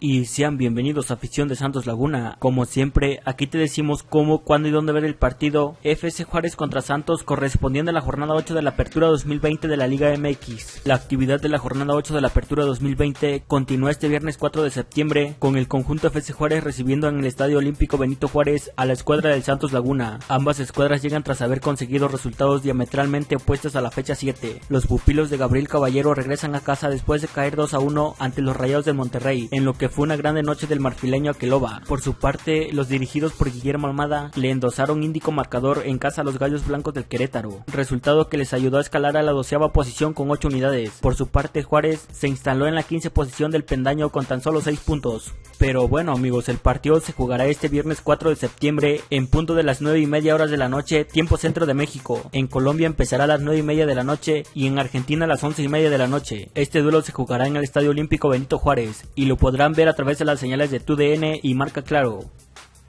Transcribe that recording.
y sean bienvenidos a afición de Santos Laguna. Como siempre, aquí te decimos cómo, cuándo y dónde ver el partido FC Juárez contra Santos correspondiente a la jornada 8 de la Apertura 2020 de la Liga MX. La actividad de la jornada 8 de la Apertura 2020 continúa este viernes 4 de septiembre con el conjunto FC Juárez recibiendo en el Estadio Olímpico Benito Juárez a la escuadra del Santos Laguna. Ambas escuadras llegan tras haber conseguido resultados diametralmente opuestos a la fecha 7. Los pupilos de Gabriel Caballero regresan a casa después de caer 2 a 1 ante los Rayados de Monterrey, en lo que fue una grande noche del marfileño Aqueloba. Por su parte, los dirigidos por Guillermo Almada le endosaron índico marcador en casa a los Gallos Blancos del Querétaro, resultado que les ayudó a escalar a la doceava posición con 8 unidades. Por su parte, Juárez se instaló en la 15 posición del pendaño con tan solo 6 puntos. Pero bueno amigos, el partido se jugará este viernes 4 de septiembre en punto de las 9 y media horas de la noche, tiempo centro de México. En Colombia empezará a las 9 y media de la noche y en Argentina a las 11 y media de la noche. Este duelo se jugará en el Estadio Olímpico Benito Juárez y lo podrán ver a través de las señales de TUDN y Marca Claro.